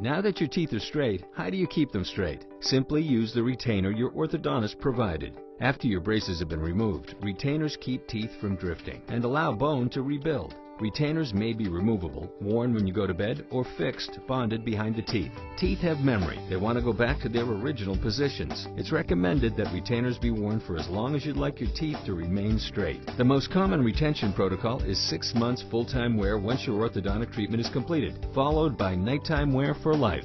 Now that your teeth are straight, how do you keep them straight? Simply use the retainer your orthodontist provided. After your braces have been removed, retainers keep teeth from drifting and allow bone to rebuild. Retainers may be removable, worn when you go to bed, or fixed, bonded behind the teeth. Teeth have memory. They want to go back to their original positions. It's recommended that retainers be worn for as long as you'd like your teeth to remain straight. The most common retention protocol is six months full-time wear once your orthodontic treatment is completed, followed by nighttime wear for life.